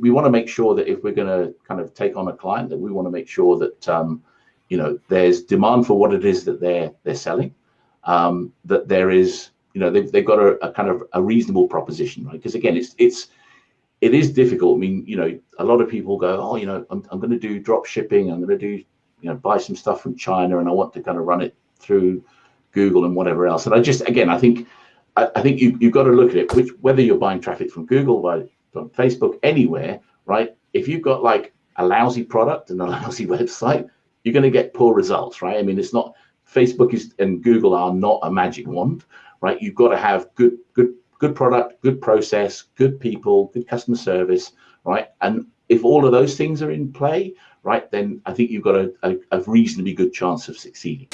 we want to make sure that if we're going to kind of take on a client, that we want to make sure that um, you know there's demand for what it is that they're they're selling, um, that there is you know they've, they've got a, a kind of a reasonable proposition, right? Because again, it's it's it is difficult. I mean, you know, a lot of people go, oh, you know, I'm, I'm going to do drop shipping. I'm going to do, you know, buy some stuff from China and I want to kind of run it through Google and whatever else. And I just, again, I think, I, I think you, you've got to look at it, which, whether you're buying traffic from Google, by, from Facebook, anywhere, right? If you've got like a lousy product and a lousy website, you're going to get poor results, right? I mean, it's not, Facebook is and Google are not a magic wand, right? You've got to have good, good good product, good process, good people, good customer service, right? And if all of those things are in play, right, then I think you've got a, a, a reasonably good chance of succeeding.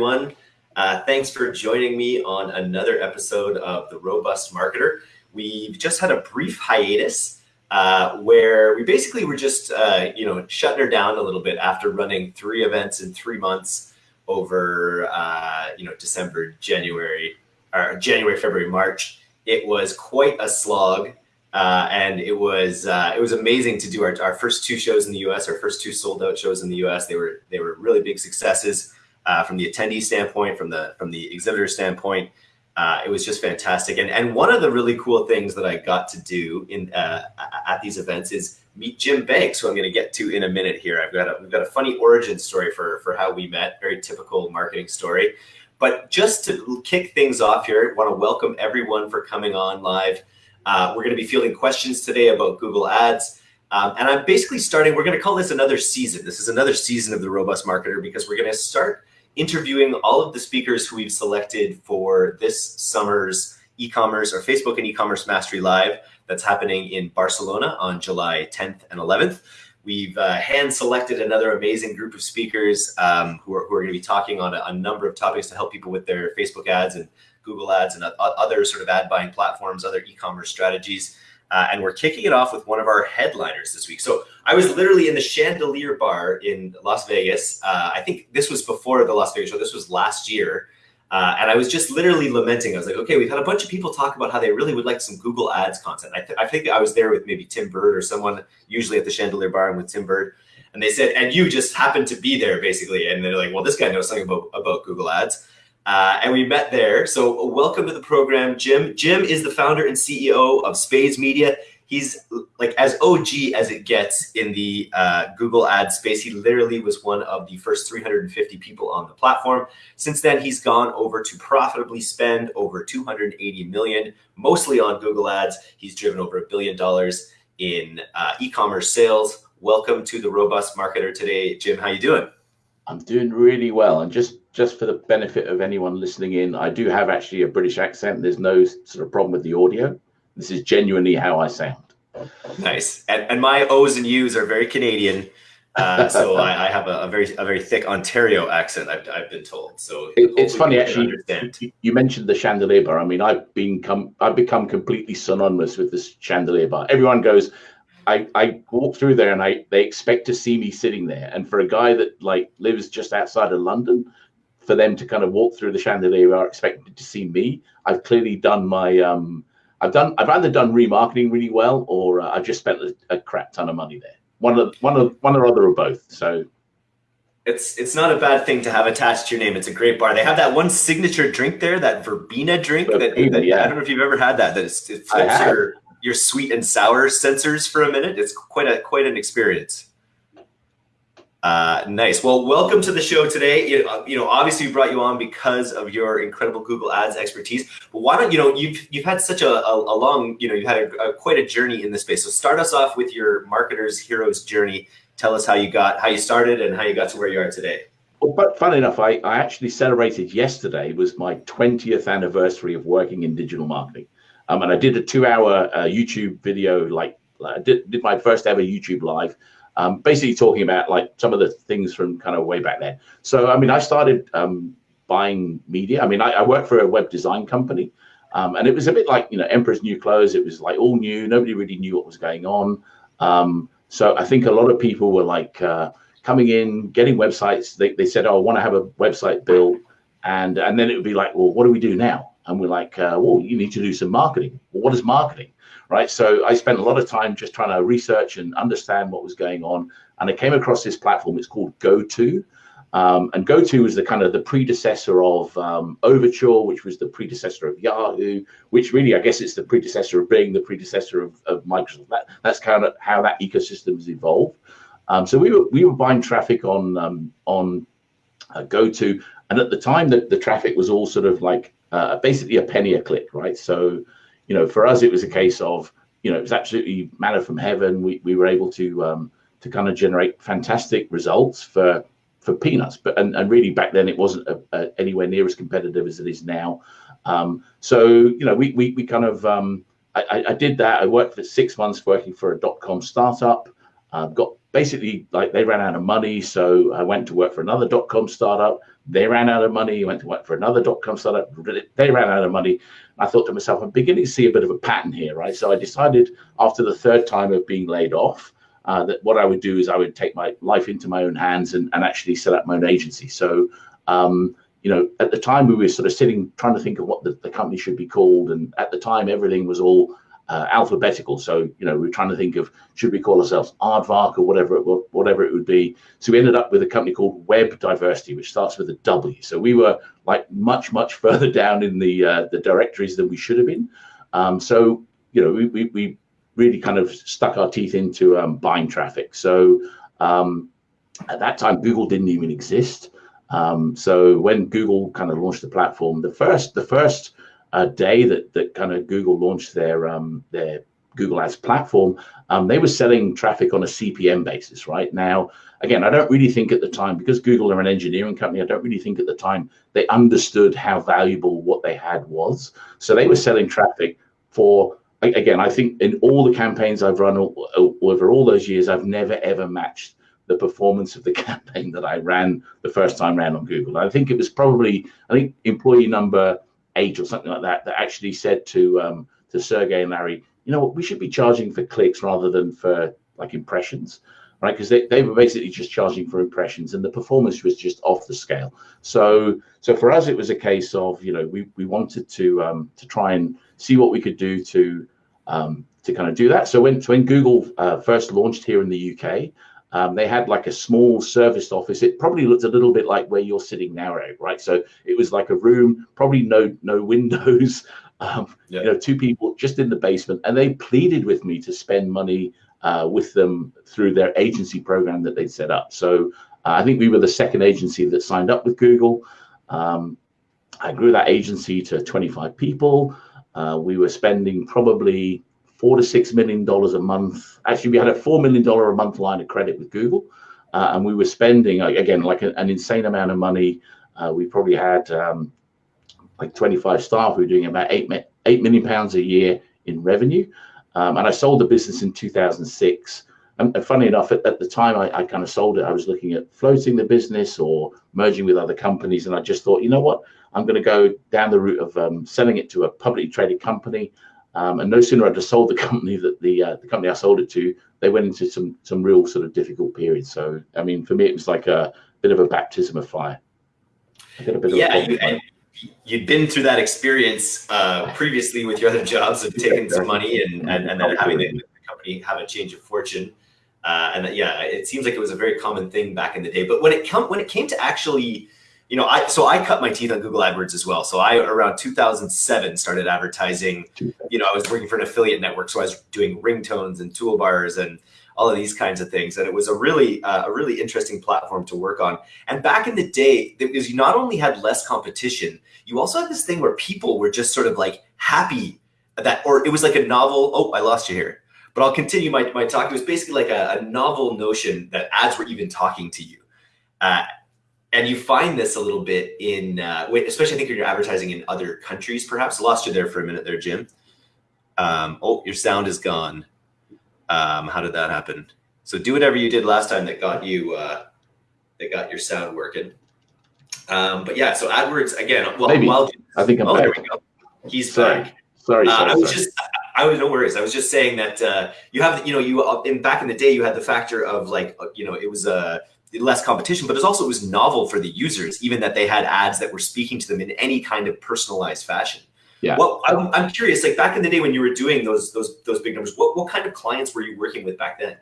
Everyone. Uh, thanks for joining me on another episode of The Robust Marketer. We've just had a brief hiatus uh, where we basically were just, uh, you know, shutting her down a little bit after running three events in three months over, uh, you know, December, January, or January, February, March. It was quite a slog. Uh, and it was uh, it was amazing to do our, our first two shows in the U.S. Our first two sold out shows in the U.S. They were they were really big successes uh, from the attendee standpoint, from the from the exhibitor standpoint uh, it was just fantastic. And, and one of the really cool things that I got to do in uh, at these events is meet Jim Banks, who I'm going to get to in a minute here. I've got a, we've got a funny origin story for, for how we met, very typical marketing story. But just to kick things off here, I want to welcome everyone for coming on live. Uh, we're going to be fielding questions today about Google Ads. Um, and I'm basically starting, we're going to call this another season. This is another season of the Robust Marketer because we're going to start interviewing all of the speakers who we've selected for this summer's e-commerce or Facebook and e-commerce mastery live that's happening in Barcelona on July 10th and 11th. We've uh, hand selected another amazing group of speakers um, who are, who are going to be talking on a, a, number of topics to help people with their Facebook ads and Google ads and other sort of ad buying platforms, other e-commerce strategies. Uh, and we're kicking it off with one of our headliners this week. So I was literally in the Chandelier Bar in Las Vegas. Uh, I think this was before the Las Vegas show. This was last year. Uh, and I was just literally lamenting. I was like, okay, we've had a bunch of people talk about how they really would like some Google Ads content. I, th I think I was there with maybe Tim Burd or someone, usually at the Chandelier Bar and with Tim Burd. And they said, and you just happened to be there basically. And they're like, well, this guy knows something about, about Google Ads. Uh, and we met there. So welcome to the program, Jim. Jim is the founder and CEO of Spades Media he's like as OG as it gets in the uh, Google ad space. He literally was one of the first 350 people on the platform. Since then, he's gone over to profitably spend over 280 million, mostly on Google ads. He's driven over a billion dollars in uh, e-commerce sales. Welcome to the Robust Marketer today, Jim. How you doing? I'm doing really well. And just just for the benefit of anyone listening in, I do have actually a British accent. There's no sort of problem with the audio. This is genuinely how I sound. Nice. And, and my O's and U's are very Canadian. Uh, so I, I, have a, a, very a very thick Ontario accent. I've, I've been told. So it, it's funny actually. You mentioned the chandelier bar. I mean, I've been come I've become completely synonymous with this chandelier bar. Everyone goes. I, I walk through there and I they expect to see me sitting there. And for a guy that like lives just outside of London, for them to kind of walk through the chandelier are expecting to see me, I've clearly done my um I've done I've either done remarketing really well or uh, I've just spent a, a, crap ton of money there. One of one of one or other or both. So it's it's not a bad thing to have attached to your name. It's a great bar. They have that one signature drink there, that verbena drink. Verbena, that, that yeah. I don't know if you've ever had that. That is, it flips your your sweet and sour sensors for a minute. It's quite a quite an experience. Uh, nice. Well, welcome to the show today. You, uh, you know, obviously we brought you on because of your incredible Google Ads expertise. But why don't you know you've you've had such a, a, a long you know you've had a, a, quite a journey in this space. So start us off with your marketer's hero's journey. Tell us how you got how you started and how you got to where you are today. Well, but fun enough, I, I actually celebrated yesterday was my 20th anniversary of working in digital marketing. Um, and I did a two hour uh, YouTube video, like I did, did my first ever YouTube live um, basically talking about like some of the things from kind of way back then. So, I mean, I started um, buying media. I mean, I, I work for a web design company. Um, and it was a bit like, you know, Emperor's New Clothes. It was like all new. Nobody really knew what was going on. Um, So I think a lot of people were like uh, coming in, getting websites. They, they said, "Oh, I want to have a website built," and and then it would be like, "Well, what do we do now?" And we're like, uh, "Well, you need to do some marketing." Well, what is marketing? Right. So I spent a lot of time just trying to research and understand what was going on, and I came across this platform. It's called GoTo. Um, and GoTo was the kind of the predecessor of um, Overture, which was the predecessor of Yahoo, which really, I guess, it's the predecessor of Bing, the predecessor of, of Microsoft. That, that's kind of how that ecosystem has evolved. Um, so we were we were buying traffic on um, on uh, GoTo, and at the time, the, the traffic was all sort of like uh, basically a penny a click, right? So, you know, for us, it was a case of you know it was absolutely manna from heaven. We we were able to um, to kind of generate fantastic results for for peanuts. But and, and really back then it wasn't a, a, anywhere near as competitive as it is now. Um, so you know we we, we kind of um, I, I, did that. I worked for six months working for a dot com startup. Uh, got basically like they ran out of money, so I went to work for another dot com startup. They ran out of money. Went to work for another dot com startup. They ran out of money. I thought to myself, I'm beginning to see a bit of a pattern here, right? So I decided after the third time of being laid off uh, that what I would do is I would take my life into my own hands and, and actually set up my own agency. So, um, you know, at the time we were sort of sitting trying to think of what the, the company should be called. And at the time, everything was all uh, alphabetical. So, you know, we are trying to think of should we call ourselves Aardvark or whatever it, whatever it would be. So we ended up with a company called Web Diversity, which starts with a W. So we were like much, much further down in the uh, the directories than we should have been. Um, so, you know, we, we, we really kind of stuck our teeth into um, buying traffic. So um, at that time, Google didn't even exist. Um, so when Google kind of launched the platform, the first the first uh, day that that kind of Google launched their um, their Google Ads platform, um, they were selling traffic on a CPM basis. Right now, again, I don't really think at the time because Google are an engineering company. I don't really think at the time they understood how valuable what they had was. So they were selling traffic for again, I think in all the campaigns I've run over all those years, I've never ever matched the performance of the campaign that I ran the first time around on Google. I think it was probably I think employee number eight or something like that that actually said to um, to Sergey and Larry, you know what, we should be charging for clicks rather than for like impressions, right? Because they, they were basically just charging for impressions and the performance was just off the scale. So so for us, it was a case of you know we we wanted to um, to try and see what we could do to um, to kind of do that. So when when Google uh, first launched here in the UK, um, they had like a small serviced office. It probably looked a little bit like where you're sitting now, right? So it was like a room, probably no no windows, um, yeah. you know, two people just in the basement, and they pleaded with me to spend money uh, with them through their agency program that they'd set up. So uh, I think we were the second agency that signed up with Google. Um, I grew that agency to 25 people. Uh, we were spending probably four to six million dollars a month. Actually, we had a four million dollar a month line of credit with Google, uh, and we were spending again like a, an insane amount of money. Uh, we probably had um, like 25 staff. We were doing about eight eight million pounds a year in revenue, um, and I sold the business in 2006. And, and funny enough, at, at the time I, I kind of sold it, I was looking at floating the business or merging with other companies, and I just thought, you know what, I'm going to go down the route of um, selling it to a publicly traded company. Um, and no sooner had I sold the company that the uh, the company I sold it to, they went into some some real sort of difficult periods. So I mean, for me, it was like a bit of a baptism of fire. yeah, you, you'd been through that experience uh, previously with your other jobs of taking some money and and, and then having the, the company have a change of fortune. Uh, and yeah, it seems like it was a very common thing back in the day. But when it come when it came to actually you know, I so I cut my teeth on Google AdWords as well. So I around 2007 started advertising. You know, I was working for an affiliate network, so I was doing ringtones and toolbars and all of these kinds of things. And it was a really uh, a really interesting platform to work on. And back in the day, because you not only had less competition, you also had this thing where people were just sort of like happy that, or it was like a novel. Oh, I lost you here. But I'll continue my, my talk. It was basically like a, a novel notion that ads were even talking to you. Uh, and you find this a little bit in, uh, especially I think you're advertising in other countries, perhaps. I lost you there for a minute there, Jim. Um, oh, your sound is gone. Um, how did that happen? So do whatever you did last time that got you, uh, that got your sound working. Um, but yeah, so AdWords again. Well, Maybe. While, I think I'm oh, back. there we go. He's sorry. back. Sorry, uh, sorry, I was sorry. just I was no worries. I was just saying that uh, you have, you know, you uh, in back in the day, you had the factor of like, uh, you know, it was a uh, less competition, but it was also it was novel for the users, even that they had ads that were speaking to them in any kind of personalized fashion. Yeah. Well, I'm, I'm curious, like back in the day when you were doing those those those big numbers, what what kind of clients were you working with back then?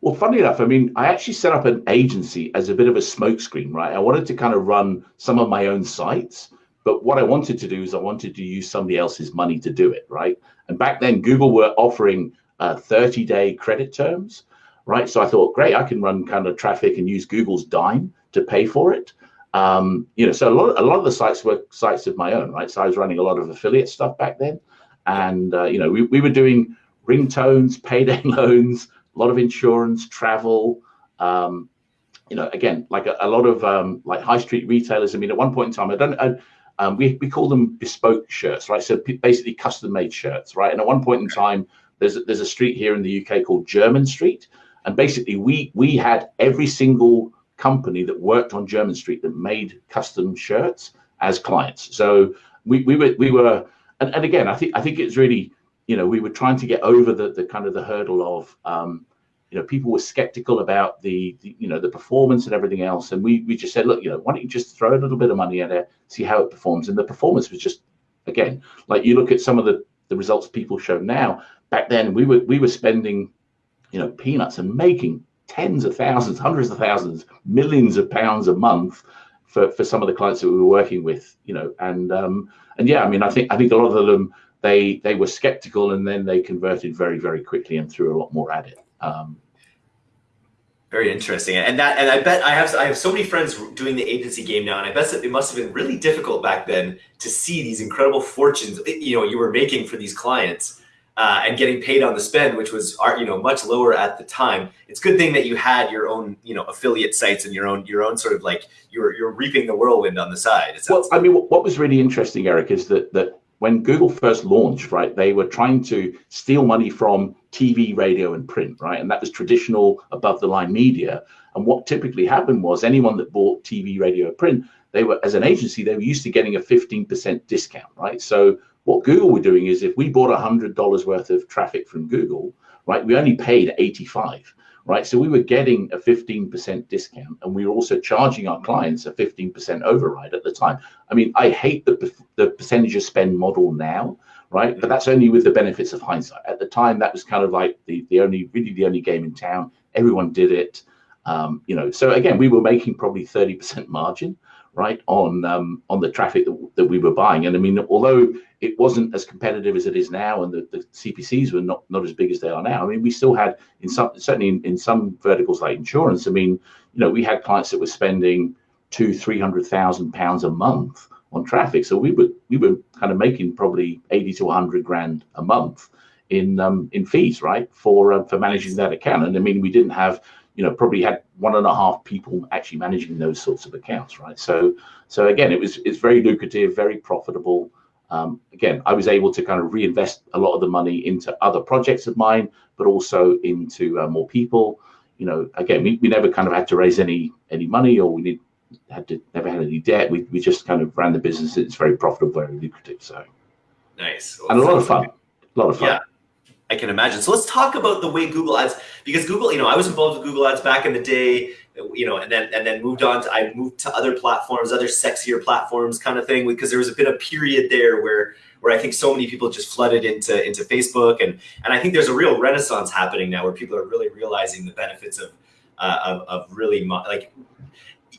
Well, funny enough, I mean, I actually set up an agency as a bit of a smokescreen, right? I wanted to kind of run some of my own sites, but what I wanted to do is I wanted to use somebody else's money to do it, right? And back then, Google were offering uh, 30 day credit terms, right? So I thought, great, I can run kind of traffic and use Google's dime to pay for it. Um, you know, so a lot, a lot of the sites were sites of my own, right? So I was running a lot of affiliate stuff back then. And, uh, you know, we, we were doing ringtones, payday loans, a lot of insurance, travel, um, you know, again, like a, a lot of um, like high street retailers. I mean, at one point in time, I don't, I, um, we, we call them bespoke shirts, right? So basically custom made shirts, right? And at one point in time, there's, there's a street here in the UK called Jermyn Street. And basically we, we had every single company that worked on Jermyn Street that made custom shirts as clients. So we, we were, we were, and, and again, I think, I think it's really, you know, we were trying to get over the, the kind of the hurdle of, um, you know, people were skeptical about the, the, you know, the performance and everything else. And we, we just said, look, you know, why don't you just throw a little bit of money at it, see how it performs. And the performance was just, again, like you look at some of the, the results people show now, back then we were, we were spending, you know, peanuts and making tens of thousands, hundreds of thousands, millions of pounds a month for, for some of the clients that we were working with, you know, and, um, and yeah, I mean, I think, I think a lot of them, they, they were skeptical and then they converted very, very quickly and threw a lot more at it. Um, very interesting, and that, and I bet I have I have so many friends doing the agency game now, and I bet it must have been really difficult back then to see these incredible fortunes you know you were making for these clients, uh, and getting paid on the spend, which was you know much lower at the time. It's a good thing that you had your own you know affiliate sites and your own your own sort of like you're you're reaping the whirlwind on the side. Well, I mean, what was really interesting, Eric, is that that when Google first launched, right, they were trying to steal money from TV, radio, and print, right? And that was traditional above the line media. And what typically happened was anyone that bought TV, radio, print, they were, as an agency, they were used to getting a 15% discount, right? So what Google were doing is if we bought $100 worth of traffic from Google, right, we only paid 85 right? So we were getting a 15% discount and we were also charging our clients a 15% override at the time. I mean, I hate the, the percentage of spend model now, right? But that's only with the benefits of hindsight. At the time, that was kind of like the, the only, really the only game in town. Everyone did it. Um, you know, so again, we were making probably 30% margin, right, on um, on the traffic that, that we were buying. And I mean, although it wasn't as competitive as it is now, and the, the CPCs were not not as big as they are now. I mean, we still had in some certainly in, in some verticals like insurance. I mean, you know, we had clients that were spending two, three hundred thousand pounds a month on traffic. So we were we were kind of making probably eighty to hundred grand a month in um, in fees, right, for uh, for managing that account. And I mean, we didn't have you know probably had one and a half people actually managing those sorts of accounts, right? So so again, it was it's very lucrative, very profitable um, again, I was able to kind of reinvest a lot of the money into other projects of mine, but also into uh, more people. You know, again, we, we never kind of had to raise any any money, or we need, had to never had any debt. We, we just kind of ran the business. It's very profitable, very lucrative. So nice, well, and a lot of fun. A lot of fun. Yeah. I can imagine. So let's talk about the way Google Ads, because Google, you know, I was involved with Google Ads back in the day you know, and then and then moved on to I moved to other platforms, other sexier platforms, kind of thing, because there was a bit of period there where where I think so many people just flooded into into Facebook, and and I think there's a real renaissance happening now where people are really realizing the benefits of uh, of, of really like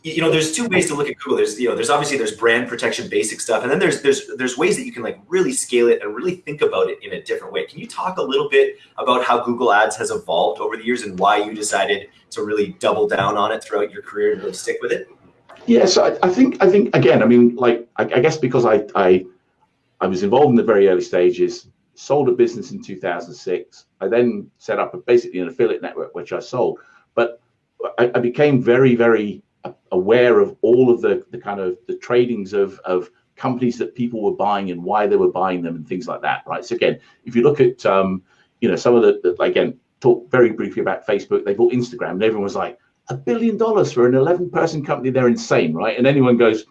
you know, there's two ways to look at Google. There's, you know, there's obviously there's brand protection basic stuff, and then there's there's there's ways that you can like really scale it and really think about it in a different way. Can you talk a little bit about how Google Ads has evolved over the years and why you decided to really double down on it throughout your career and really stick with it? Yeah, so I, I think I think again, I mean, like I, I guess because I I I was involved in the very early stages, sold a business in 2006. I then set up a, basically an affiliate network, which I sold. But I, I became very, very aware of all of the, the kind of the tradings of, of companies that people were buying and why they were buying them and things like that, right? So again, if you look at, um, you know, some of the, the, again, talk very briefly about Facebook, they bought Instagram and everyone was like, a billion dollars for an 11 person company, they're insane, right? And anyone goes,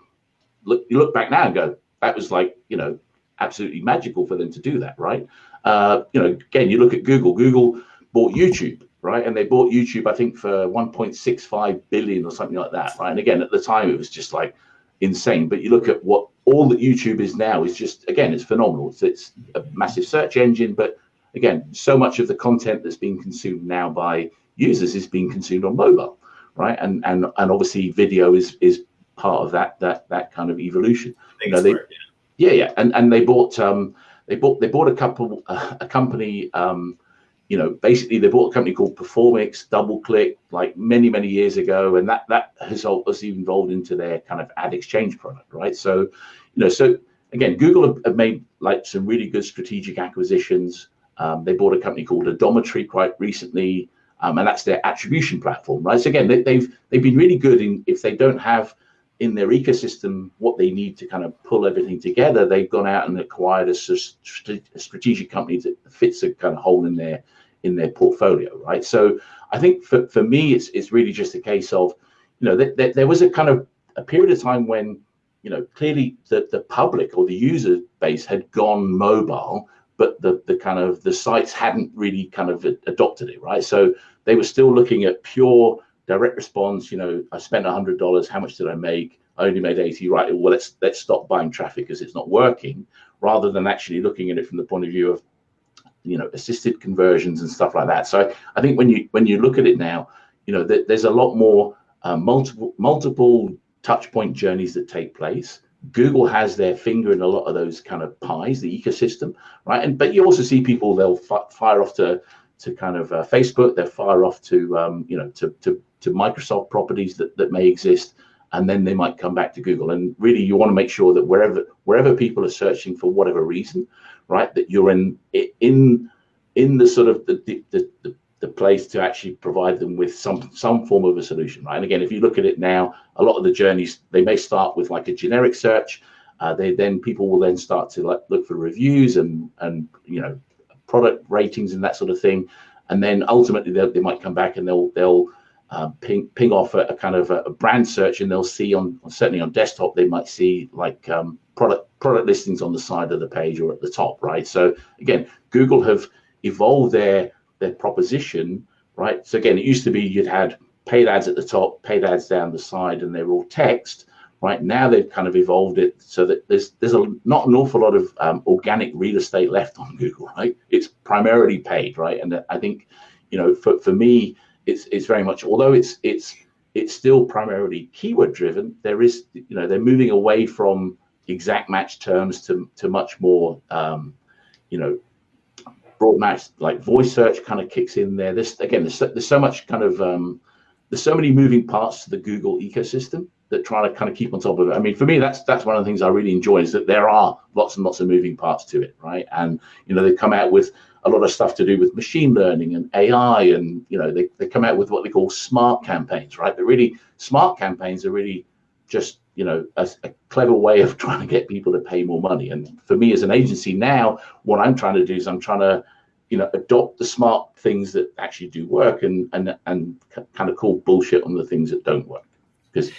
look, you look back now and go, that was like, you know, absolutely magical for them to do that, right? uh, you know, again, you look at Google. Google bought YouTube, right? And they bought YouTube, I think, for 1.65 billion or something like that, right? And again, at the time, it was just like insane. But you look at what all that YouTube is now is just again, it's phenomenal. It's, it's a massive search engine, but again, so much of the content that's being consumed now by users is being consumed on mobile, right? And and and obviously, video is is part of that that that kind of evolution. You know, they, yeah. yeah, yeah, and and they bought um they bought they bought a couple uh, a company um you know, basically they bought a company called Performics, DoubleClick, like many, many years ago, and that that has also evolved into their kind of ad exchange product, right? So, you know, so again, Google have, have made like some really good strategic acquisitions. Um, they bought a company called Adometry quite recently, um, and that's their attribution platform, right? So again, they, they've they've been really good in if they don't have in their ecosystem what they need to kind of pull everything together, they've gone out and acquired a, a strategic company that fits a kind of hole in their in their portfolio, right? So I think for, for me, it's it's really just a case of, you know, that, that there was a kind of a period of time when, you know, clearly the, the public or the user base had gone mobile, but the the kind of the sites hadn't really kind of adopted it, right? So they were still looking at pure direct response. You know, I spent a hundred dollars. How much did I make? I only made eighty. Right. Well, let's let's stop buying traffic because it's not working. Rather than actually looking at it from the point of view of you know assisted conversions and stuff like that. So I think when you when you look at it now, you know th- there's a lot more uh, multiple multiple touch point journeys that take place. Google has their finger in a lot of those kind of pies, the ecosystem, right? And but you also see people they'll f- fire off to to kind of uh, Facebook, they'll fire off to um, you know to to to Microsoft properties that that may exist, and then they might come back to Google. And really, you want to make sure that wherever wherever people are searching for whatever reason, right? That you're in in in the sort of the the, the, the place to actually provide them with some some form of a solution, right? And again, if you look at it now, a lot of the journeys they may start with like a generic search. Uh, they then people will then start to like look for reviews and and you know product ratings and that sort of thing, and then ultimately they might come back and they'll they'll uh, ping ping off a, a kind of a, a, brand search and they'll see on certainly on desktop they might see like um, product product listings on the side of the page or at the top, right? So again, Google have evolved their their proposition, right? So again, it used to be you'd had paid ads at the top, paid ads down the side, and they're all text. Right now, they've kind of evolved it so that there's there's a not an awful lot of um, organic real estate left on Google, right? It's primarily paid, right? And I think, you know, for, for me, it's it's very much although it's it's it's still primarily keyword driven. There is, you know, they're moving away from exact match terms to, to much more, um, you know, broad match like voice search kind of kicks in there. This again, there's so, there's so much kind of um, there's so many moving parts to the Google ecosystem that trying to kind of keep on top of it. I mean, for me, that's that's one of the things I really enjoy is that there are lots and lots of moving parts to it, right? And you know, they come out with a lot of stuff to do with machine learning and AI, and you know, they, they come out with what they call smart campaigns, right? But really, smart campaigns are really just you know a, a, clever way of trying to get people to pay more money and for me as an agency now what i'm trying to do is i'm trying to you know adopt the smart things that actually do work and and and kind of call bullshit on the things that don't work because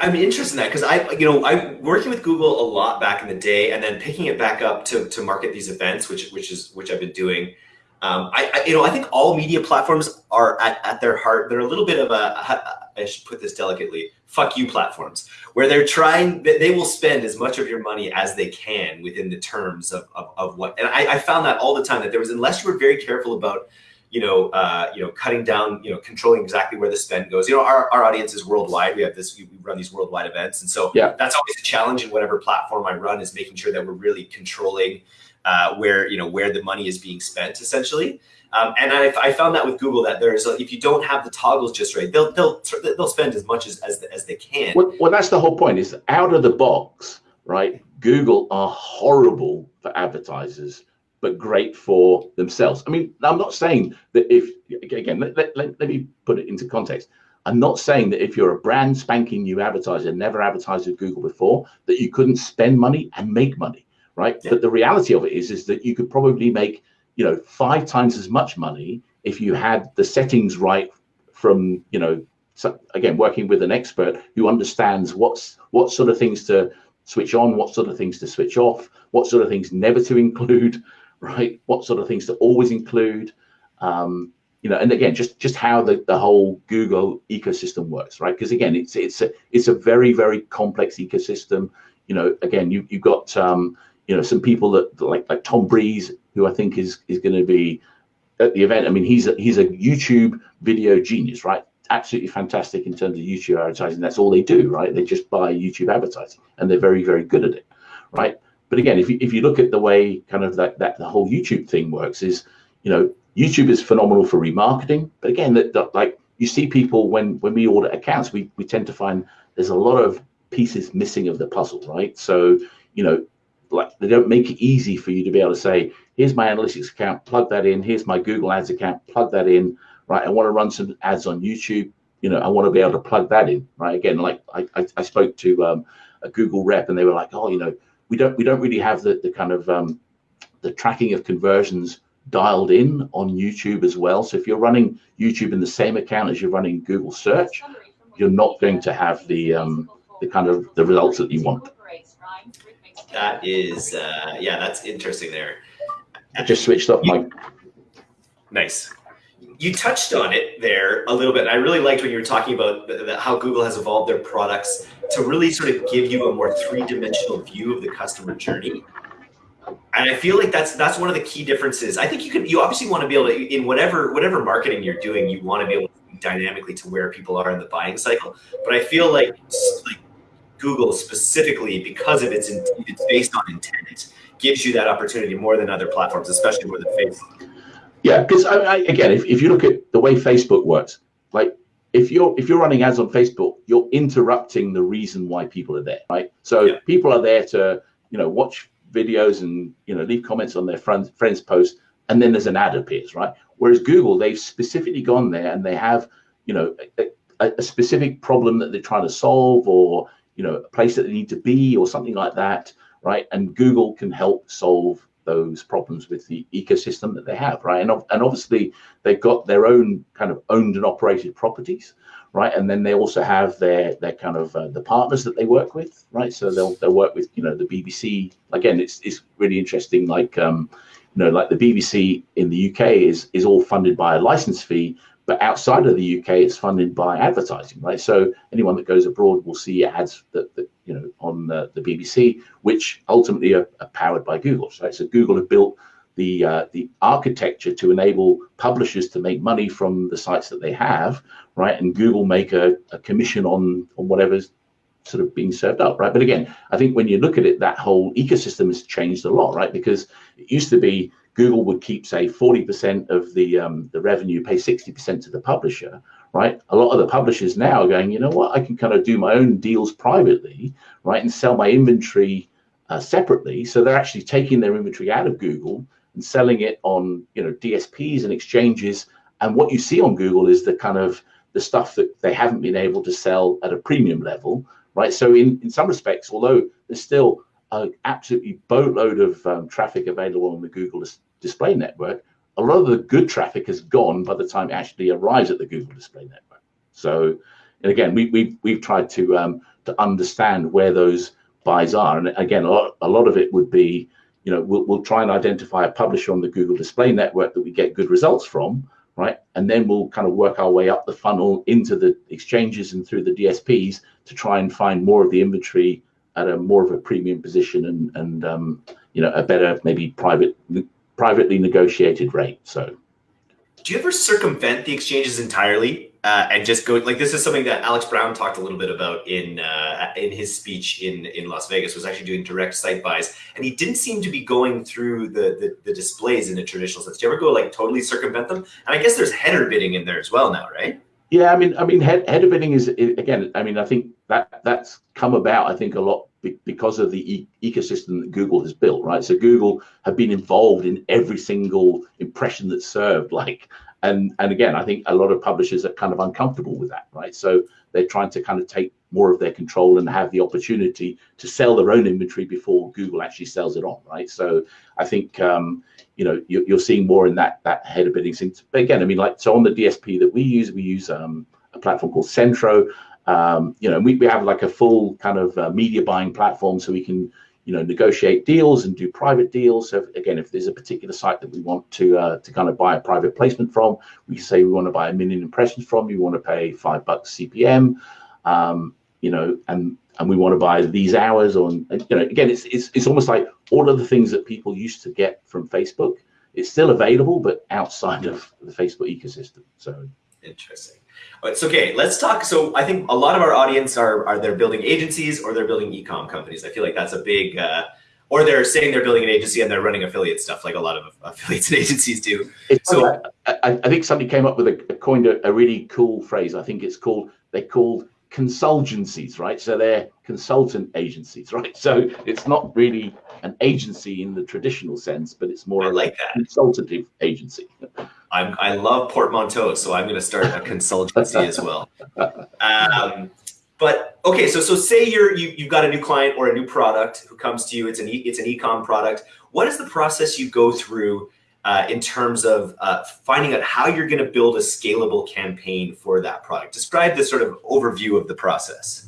I'm interested in that because I, you know, I'm working with Google a lot back in the day, and then picking it back up to, to market these events, which which is which I've been doing. Um, I, I, you know, I think all media platforms are at, at their heart. They're a little bit of a, I should put this delicately, fuck you platforms, where they're trying, they will spend as much of your money as they can within the terms of, of, of what, and I, I found that all the time that there was, unless you were very careful about, you know, uh, you know, cutting down, you know, controlling exactly where the spend goes. You know, our, our audience is worldwide. We have this, we run these worldwide events. And so yeah. that's always a challenge in whatever platform I run is making sure that we're really controlling uh, where you know where the money is being spent essentially. Um, and I, I, found that with Google that there's a, if you don't have the toggles just right, they'll they'll they'll spend as much as as, as they can. Well, well, that's the whole point. Is out of the box, right? Google are horrible for advertisers, but great for themselves. I mean, I'm not saying that if again, let, let, let, let me put it into context. I'm not saying that if you're a brand spanking new advertiser, never advertised with Google before, that you couldn't spend money and make money right? Yeah. But the reality of it is, is that you could probably make, you know, five times as much money if you had the settings right from, you know, so again, working with an expert who understands what's what sort of things to switch on, what sort of things to switch off, what sort of things never to include, right? What sort of things to always include, um, you know, and again, just just how the, the whole Google ecosystem works, right? Because again, it's it's a it's a very very complex ecosystem. You know, again, you you've got um, you know some people that like like Tom Breeze, who I think is is going to be at the event. I mean, he's a, he's a YouTube video genius, right? Absolutely fantastic in terms of YouTube advertising. That's all they do, right? They just buy YouTube advertising, and they're very very good at it, right? But again, if you if you look at the way kind of that that the whole YouTube thing works, is you know YouTube is phenomenal for remarketing, but again, that, that like you see people when when we audit accounts, we we tend to find there's a lot of pieces missing of the puzzle, right? So you know, like they don't make it easy for you to be able to say, here's my analytics account, plug that in. Here's my Google Ads account, plug that in. Right, I want to run some ads on YouTube. You know, I want to be able to plug that in. Right, again, like I I, I spoke to um, a Google rep, and they were like, oh, you know, we don't we don't really have the the kind of um, the tracking of conversions dialed in on YouTube as well. So if you're running YouTube in the same account as you're running Google search, you're not going to have the um, the kind of the results that you want. That is, uh, yeah, that's interesting there. I just switched off my. Nice. You touched on it there a little bit. I really liked when you were talking about the, the, how Google has evolved their products to really sort of give you a more three-dimensional view of the customer journey and I feel like that's that's one of the key differences. I think you can you obviously want to be able to in whatever whatever marketing you're doing, you want to be able to dynamically to where people are in the buying cycle. But I feel like like Google specifically because of its it's based on intent gives you that opportunity more than other platforms, especially more than Facebook. Yeah, because again, if, if you look at the way Facebook works, like if you're if you're running ads on Facebook, you're interrupting the reason why people are there, right? So yeah. people are there to you know watch videos and you know leave comments on their friends friends posts and then there's an ad appears right whereas google they've specifically gone there and they have you know a, a, specific problem that they're trying to solve or you know a place that they need to be or something like that right and google can help solve those problems with the ecosystem that they have right and, and obviously they've got their own kind of owned and operated properties right? And then they also have their their kind of uh, the partners that they work with, right? So they'll they'll work with you know the BBC. Again, it's it's really interesting. Like um, you know, like the BBC in the UK is is all funded by a license fee, but outside of the UK, it's funded by advertising, right? So anyone that goes abroad will see ads that, that you know on the, the BBC, which ultimately are, are powered by Google, right? So Google have built the uh, the architecture to enable publishers to make money from the sites that they have, right? And Google make a, a commission on on whatever's sort of being served up, right? But again, I think when you look at it, that whole ecosystem has changed a lot, right? Because it used to be Google would keep say 40% of the um, the revenue, pay 60% to the publisher, right? A lot of the publishers now are going, you know what, I can kind of do my own deals privately, right, and sell my inventory uh, separately. So they're actually taking their inventory out of Google and selling it on you know DSPs and exchanges. And what you see on Google is the kind of the stuff that they haven't been able to sell at a premium level, right? So in in some respects, although there's still an absolutely boatload of um, traffic available on the Google display network, a lot of the good traffic has gone by the time it actually arrives at the Google display network. So, and again, we, we've we've tried to um, to understand where those buys are, and again, a lot, a lot of it would be you know, we'll, we'll try and identify a publisher on the Google Display Network that we get good results from, right? And then we'll kind of work our way up the funnel into the exchanges and through the DSPs to try and find more of the inventory at a more of a premium position and and um, you know a better maybe private privately negotiated rate. So, do you ever circumvent the exchanges entirely uh, and just go like this is something that Alex Brown talked a little bit about in uh, in his speech in in Las Vegas was actually doing direct site buys and he didn't seem to be going through the, the, the displays in a traditional sense. Do you ever go like totally circumvent them? And I guess there's header bidding in there as well now, right? Yeah, I mean, I mean, head, header bidding is again. I mean, I think that that's come about. I think a lot because of the e ecosystem that Google has built, right? So Google have been involved in every single impression that's served, like and and again i think a lot of publishers are kind of uncomfortable with that right? So they're trying to kind of take more of their control and have the opportunity to sell their own inventory before google actually sells it on right? So i think um, you know you're, you're, seeing more in that that header bidding thing but again i mean like so on the dsp that we use we use um, a platform called centro um, you know we, we have like a full kind of uh, media buying platform so we can you know negotiate deals and do private deals. So again, if there's a particular site that we want to uh, to kind of buy a private placement from, we say we want to buy a million impressions from. You want to pay five bucks CPM, um, you know, and and we want to buy these hours on. You know, again, it's it's it's almost like all of the things that people used to get from Facebook. It's still available, but outside of the Facebook ecosystem. So interesting. It's okay. Let's talk. So I think a lot of our audience are are they're building agencies or they're building e-com companies. I feel like that's a big, uh, or they're saying they're building an agency and they're running affiliate stuff, like a lot of affiliates and agencies do. It's so I, I, think somebody came up with a, coined a, a, really cool phrase. I think it's called they're called consultancies, right? So they're consultant agencies, right? So it's not really an agency in the traditional sense, but it's more like a consultative agency. I'm, I love portmanteau, so I'm going to start a consultancy as well. Um, but okay, so so say you're you, you've got a new client or a new product who comes to you. It's an e, it's an ecom product. What is the process you go through uh, in terms of uh, finding out how you're going to build a scalable campaign for that product? Describe the sort of overview of the process.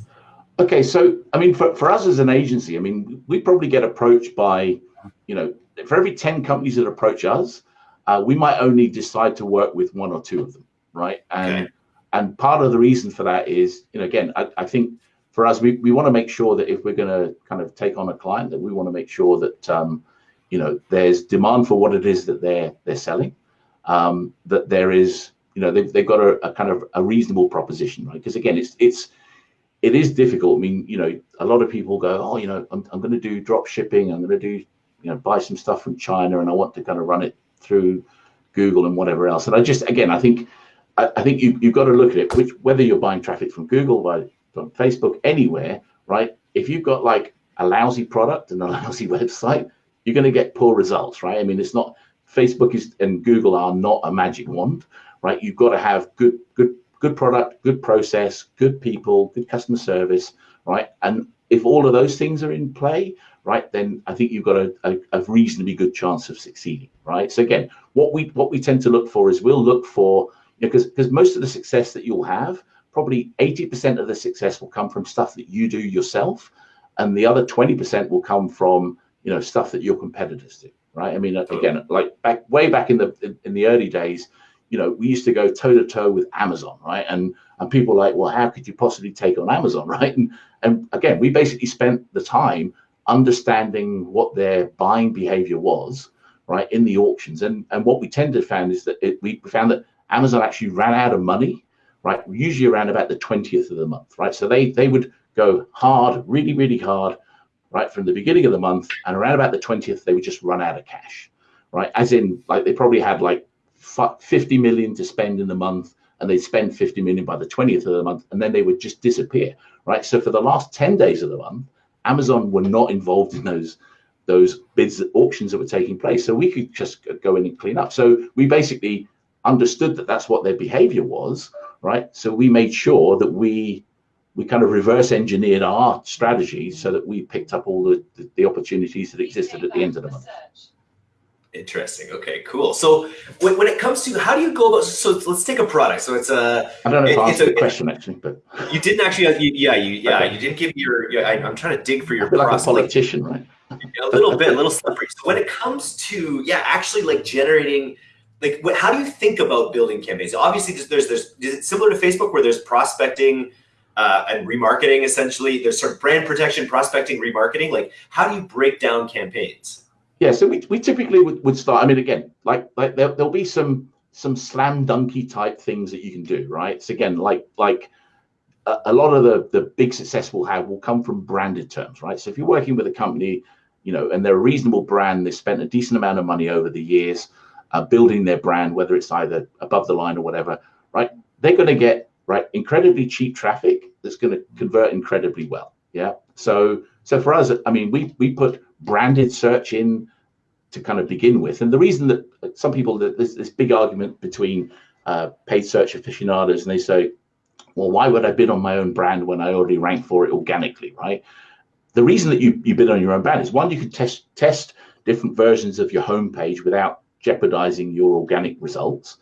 Okay, so I mean, for, for us as an agency, I mean, we probably get approached by, you know, for every 10 companies that approach us, uh, we might only decide to work with one or two of them, right? And okay. and part of the reason for that is, you know, again, I, I think for us, we, we want to make sure that if we're going to kind of take on a client, that we want to make sure that um, you know there's demand for what it is that they're they're selling, um, that there is, you know, they've, they've got a, a kind of a reasonable proposition, right? Because again, it's it's it is difficult. I mean, you know, a lot of people go, oh, you know, I'm, I'm going to do drop shipping. I'm going to do, you know, buy some stuff from China and I want to kind of run it through Google and whatever else. And I just, again, I think, I, I think you, you've got to look at it, which, whether you're buying traffic from Google, from Facebook, anywhere, right? If you've got like a lousy product and a lousy website, you're going to get poor results, right? I mean, it's not, Facebook is and Google are not a magic wand, right? You've got to have good, good, good product, good process, good people, good customer service, right? And if all of those things are in play, right, then I think you've got a, a, a, reasonably good chance of succeeding, right? So again, what we what we tend to look for is we'll look for, you know, because because most of the success that you'll have, probably 80% of the success will come from stuff that you do yourself, and the other 20% will come from you know stuff that your competitors do, right? I mean, uh, again, like back way back in the in, in the early days, you know, we used to go toe to toe with Amazon, right? And and people like, well, how could you possibly take on Amazon, right? And and again, we basically spent the time understanding what their buying behavior was, right, in the auctions. And and what we tended to find is that it, we found that Amazon actually ran out of money, right, usually around about the 20th of the month, right? So they they would go hard, really, really hard, right, from the beginning of the month, and around about the 20th, they would just run out of cash, right? As in, like they probably had like 50 million to spend in the month and they'd spend 50 million by the 20th of the month and then they would just disappear right so for the last 10 days of the month Amazon were not involved in those those bids auctions that were taking place. So we could just go in and clean up. So we basically understood that that's what their behavior was, right? So we made sure that we we kind of reverse engineered our strategy so that we picked up all the, the, the opportunities that existed at the end of the month. Interesting. Okay, cool. So when, when it comes to how do you go about, so let's take a product. So it's a, I don't know if it, I answered the question actually, but you didn't actually, you, yeah, you, yeah, okay. you didn't give your, yeah, I, am trying to dig for your like a politician, right? a little bit, a little slippery. So when it comes to, yeah, actually like generating, like what, how do you think about building campaigns? Obviously there's, there's, there's is it similar to Facebook where there's prospecting uh, and remarketing essentially, there's sort of brand protection, prospecting, remarketing. Like how do you break down campaigns? Yeah, so we, we typically would, would start. I mean, again, like like there, there'll be some some slam dunky type things that you can do, right? So again, like like a, a, lot of the the big success we'll have will come from branded terms, right? So if you're working with a company, you know, and they're a reasonable brand, they spent a decent amount of money over the years uh, building their brand, whether it's either above the line or whatever, right? They're going to get right incredibly cheap traffic that's going to convert incredibly well. Yeah. So so for us, I mean, we we put branded search in to kind of begin with. And the reason that some people, that there's this big argument between uh, paid search aficionados, and they say, well, why would I bid on my own brand when I already rank for it organically, right? The reason that you, you bid on your own brand is one, you can test test different versions of your homepage without jeopardizing your organic results.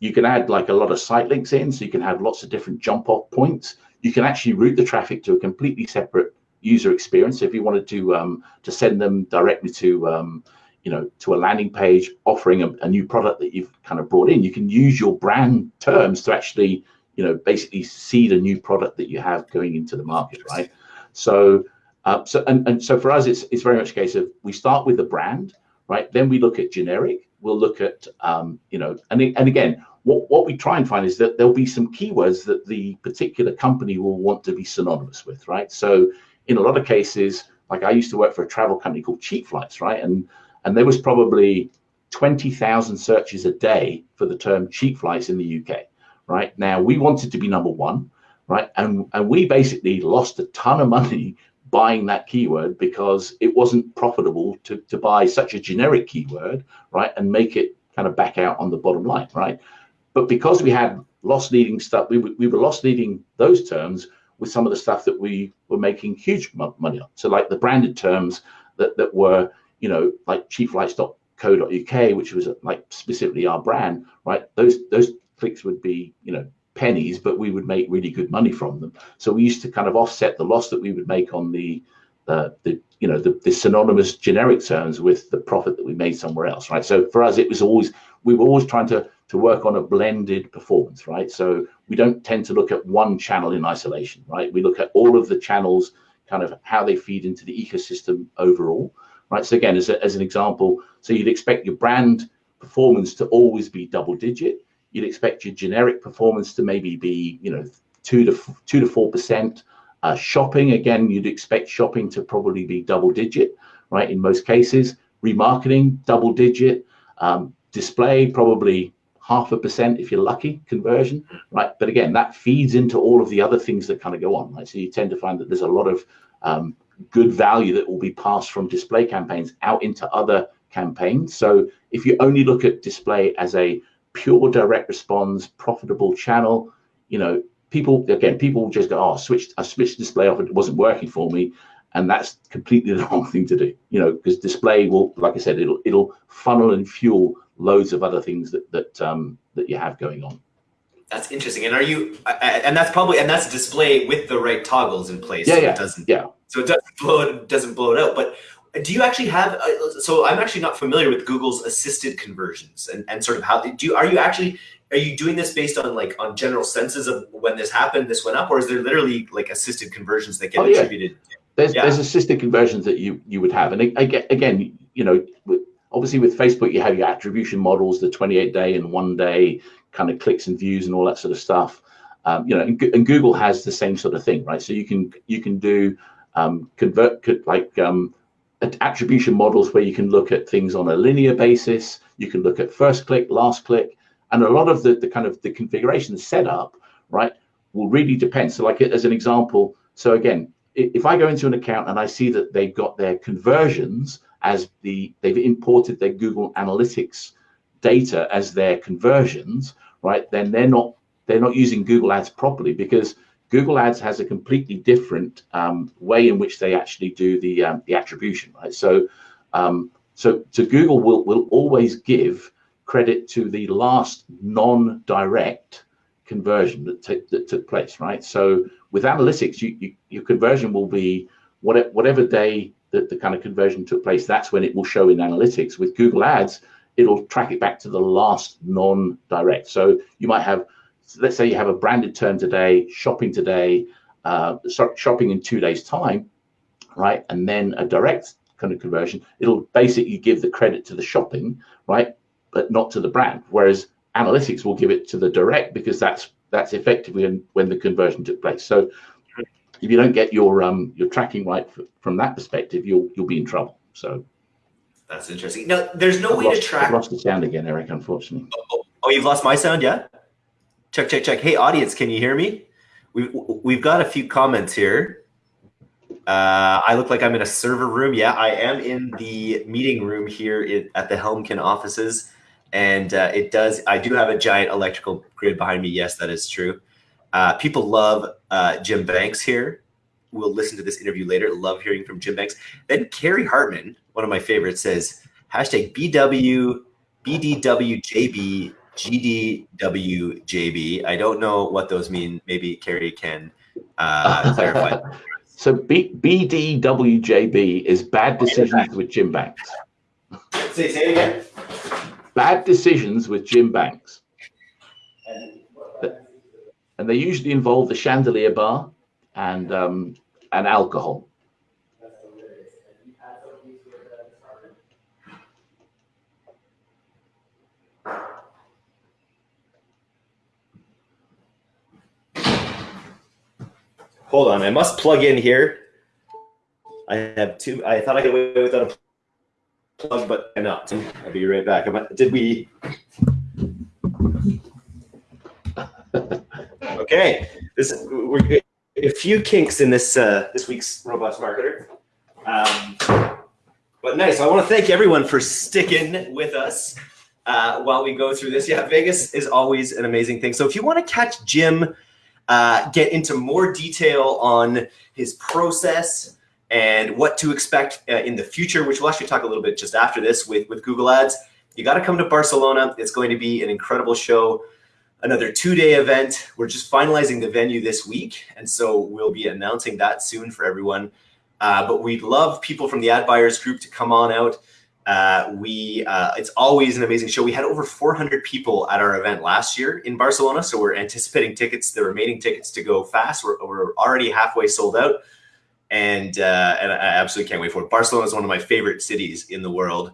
You can add like a lot of site links in, so you can have lots of different jump off points. You can actually route the traffic to a completely separate user experience. So If you wanted to um, to send them directly to um, you know to a landing page offering a, a, new product that you've kind of brought in, you can use your brand terms to actually you know basically seed a new product that you have going into the market, right? So uh, so and, and so for us, it's it's very much a case of we start with the brand, right? Then we look at generic. We'll look at um, you know and and again what, what we try and find is that there'll be some keywords that the particular company will want to be synonymous with, right? So in a lot of cases, like I used to work for a travel company called Cheapflights, right? And and there was probably 20,000 searches a day for the term cheap flights in the UK, right? Now we wanted to be number one, right? And and we basically lost a ton of money buying that keyword because it wasn't profitable to, to buy such a generic keyword, right? And make it kind of back out on the bottom line, right? But because we had loss leading stuff, we, we were loss leading those terms with some of the stuff that we were making huge money on. So like the branded terms that, that were, you know, like cheapflights.co.uk, which was like specifically our brand, right? Those those clicks would be, you know, pennies, but we would make really good money from them. So we used to kind of offset the loss that we would make on the uh, the you know the, the synonymous generic terms with the profit that we made somewhere else, right? So for us, it was always we were always trying to to work on a blended performance, right? So we don't tend to look at one channel in isolation, right? We look at all of the channels, kind of how they feed into the ecosystem overall, right? So again, as, a, as an example, so you'd expect your brand performance to always be double digit. You'd expect your generic performance to maybe be, you know, two to two to four percent. Uh, shopping, again, you'd expect shopping to probably be double digit, right? In most cases, remarketing double digit, um, display probably half a percent if you're lucky conversion, right? But again, that feeds into all of the other things that kind of go on, right? So you tend to find that there's a lot of um, good value that will be passed from display campaigns out into other campaigns. So if you only look at display as a pure direct response profitable channel, you know, people again, people just go, oh, switched, I switched display off, it wasn't working for me. And that's completely the wrong thing to do, you know, because display will, like I said, it'll it'll funnel and fuel loads of other things that that um, that you have going on. That's interesting. And are you? And that's probably and that's display with the right toggles in place. Yeah, so yeah, it doesn't. Yeah. So it doesn't blow it doesn't blow it out. But do you actually have? Uh, so I'm actually not familiar with Google's assisted conversions and and sort of how do you are you actually are you doing this based on like on general senses of when this happened, this went up, or is there literally like assisted conversions that get oh, attributed? Yeah. There's, yeah. there's assisted conversions that you you would have, and again, you know, obviously with Facebook, you have your attribution models, the 28 day and one day kind of clicks and views and all that sort of stuff. Um, you know, and, and, Google has the same sort of thing, right? So you can you can do um, convert like um, attribution models where you can look at things on a linear basis. You can look at first click, last click, and a lot of the, the kind of the configuration setup, right, will really depend. So like as an example, so again, if I go into an account and I see that they've got their conversions as the they've imported their Google Analytics data as their conversions, right? Then they're not they're not using Google Ads properly because Google Ads has a completely different um, way in which they actually do the um, the attribution, right? So um, so so Google will will always give credit to the last non-direct conversion that, that took place, right? So with analytics, you, you, your conversion will be whatever, whatever day that the kind of conversion took place, that's when it will show in analytics. With Google Ads, it'll track it back to the last non-direct. So you might have, let's say you have a branded term today, shopping today, uh, shopping in two days time, right? And then a direct kind of conversion, it'll basically give the credit to the shopping, right? But not to the brand. Whereas analytics will give it to the direct because that's that's effectively when, when the conversion took place. So if you don't get your um your tracking right from that perspective, you'll you'll be in trouble. So that's interesting. Now, there's no I've way lost, to track. I've lost the sound again, Eric. Unfortunately. Oh, oh, oh, you've lost my sound, yeah. Check, check, check. Hey, audience, can you hear me? We've we've got a few comments here. Uh, I look like I'm in a server room. Yeah, I am in the meeting room here at the Helmkin offices, and uh, it does. I do have a giant electrical grid behind me. Yes, that is true. Uh, people love uh, Jim Banks here. We'll listen to this interview later. Love hearing from Jim Banks. Then Carrie Hartman, one of my favorites, says hashtag BW BDWJB GDWJB. I don't know what those mean. Maybe Carrie can uh, clarify. So B, BDWJB is bad decisions with Jim Banks. Say, say it again. Bad decisions with Jim Banks. And they usually involve the chandelier bar and um, and alcohol. Hold on, I must plug in here. I have two. I thought I could away without a plug, but I'm not. I'll be right back. Did we? Okay, this we're a few kinks in this uh, this week's robust marketer. Um, but nice. I want to thank everyone for sticking with us uh, while we go through this. Yeah, Vegas is always an amazing thing. So if you want to catch Jim uh, get into more detail on his process and what to expect uh, in the future, which we'll actually talk a little bit just after this with, with Google Ads. You got to come to Barcelona. It's going to be an incredible show, another two day event. We're just finalizing the venue this week. And so we'll be announcing that soon for everyone. Uh, but we'd love people from the ad buyers group to come on out. Uh, we uh, it's always an amazing show. We had over 400 people at our event last year in Barcelona, so we're anticipating tickets, the remaining tickets, to go fast. We're, we're already halfway sold out, and uh, and I absolutely can't wait for it. Barcelona is one of my favorite cities in the world.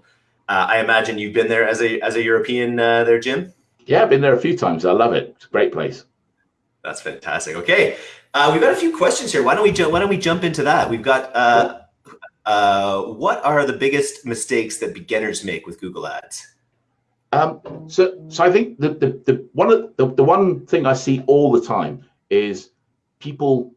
Uh, I imagine you've been there as a as a European uh, there, Jim. Yeah, I've been there a few times. I love it. It's a great place. That's fantastic. Okay, uh, we've got a few questions here. Why don't we ju- why don't we jump into that? We've got. Cool uh, what are the biggest mistakes that beginners make with Google Ads? Um, so, so I think the, the, the one of the, the one thing I see all the time is people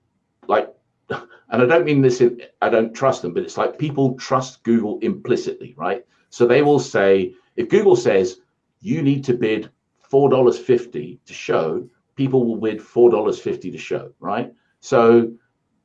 like, and I don't mean this in, I don't trust them, but it's like people trust Google implicitly, right? So they will say, if Google says you need to bid $4.50 to show, people will bid $4.50 to show, right? So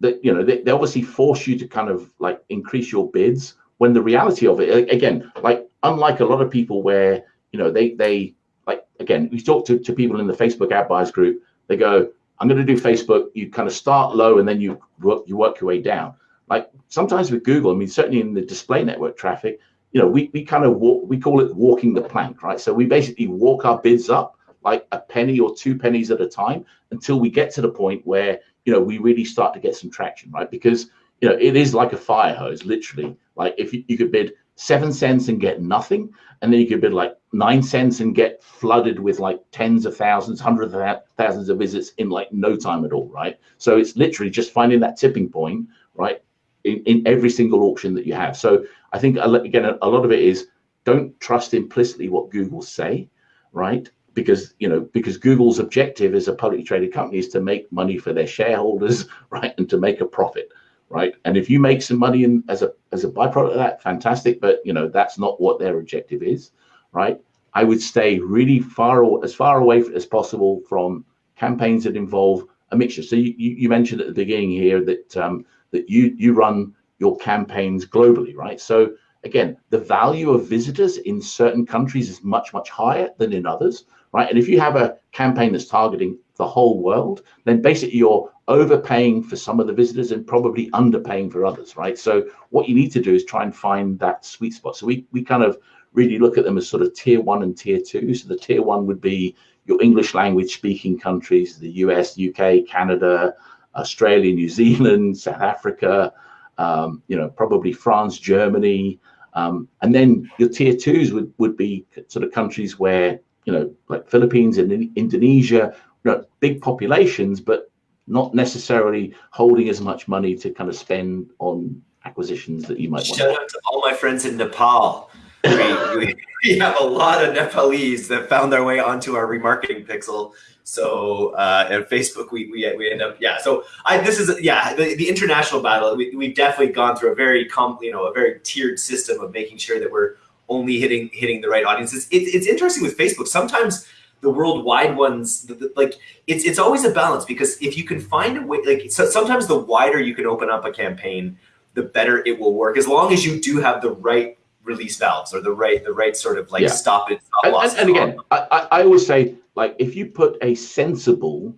that you know they, they obviously force you to kind of like increase your bids when the reality of it again like unlike a lot of people where you know they they like again we talk to, to people in the facebook ad buyers group they go i'm going to do facebook you kind of start low and then you work you work your way down like sometimes with google i mean certainly in the display network traffic you know we, we kind of walk we call it walking the plank right so we basically walk our bids up like a penny or two pennies at a time until we get to the point where you know, we really start to get some traction, right? Because, you know, it is like a fire hose, literally. Like if you, you could bid seven cents and get nothing, and then you could bid like nine cents and get flooded with like tens of thousands, hundreds of thousands of visits in like no time at all, right? So it's literally just finding that tipping point, right, in, in every single auction that you have. So I think again, a lot of it is don't trust implicitly what Google say, right? because you know because Google's objective as a publicly traded company is to make money for their shareholders, right, and to make a profit, right. And if you make some money in, as a as a byproduct of that, fantastic. But you know that's not what their objective is, right. I would stay really far as far away as possible from campaigns that involve a mixture. So you, you mentioned at the beginning here that um, that you you run your campaigns globally, right? So again, the value of visitors in certain countries is much much higher than in others right? And if you have a campaign that's targeting the whole world, then basically you're overpaying for some of the visitors and probably underpaying for others, right? So what you need to do is try and find that sweet spot. So we we kind of really look at them as sort of tier one and tier two. So the tier one would be your English language speaking countries, the US, UK, Canada, Australia, New Zealand, South Africa, um, you know, probably France, Germany. Um, and then your tier twos would, would be sort of countries where you know, like Philippines and Indonesia, you know, big populations, but not necessarily holding as much money to kind of spend on acquisitions that you might Shout want. out to all my friends in Nepal. we, we, we, have a lot of Nepalese that found their way onto our remarketing pixel. So uh, and Facebook, we, we we end up yeah. So I this is yeah the, the international battle. We we've definitely gone through a very comp you know a very tiered system of making sure that we're only hitting hitting the right audiences. It, it's interesting with Facebook. Sometimes the worldwide ones, the, the, like it's it's always a balance because if you can find a way, like so sometimes the wider you can open up a campaign, the better it will work. As long as you do have the right release valves or the right the right sort of like yeah. stop it. Stop and, and, and again, I, I always say like if you put a sensible